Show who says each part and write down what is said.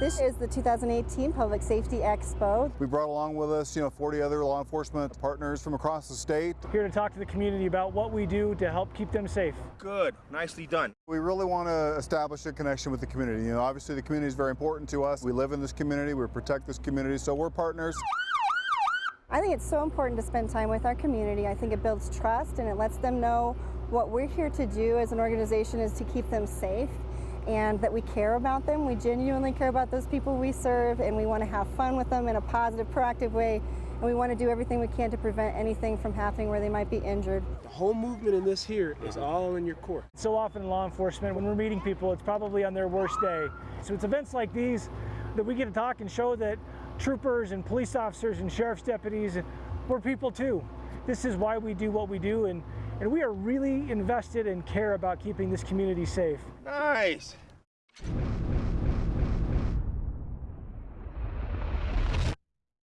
Speaker 1: This is the 2018 Public Safety Expo.
Speaker 2: We brought along with us, you know, 40 other law enforcement partners from across the state.
Speaker 3: Here to talk to the community about what we do to help keep them safe.
Speaker 4: Good, nicely done.
Speaker 2: We really want to establish a connection with the community. You know, obviously the community is very important to us. We live in this community, we protect this community, so we're partners.
Speaker 1: I think it's so important to spend time with our community. I think it builds trust and it lets them know what we're here to do as an organization is to keep them safe and that we care about them. We genuinely care about those people we serve and we want to have fun with them in a positive, proactive way. And we want to do everything we can to prevent anything from happening where they might be injured.
Speaker 5: The whole movement in this here is all in your court.
Speaker 3: So often in law enforcement, when we're meeting people, it's probably on their worst day. So it's events like these that we get to talk and show that troopers and police officers and sheriff's deputies, we're people too. This is why we do what we do and, and we are really invested and care about keeping this community safe.
Speaker 4: Nice.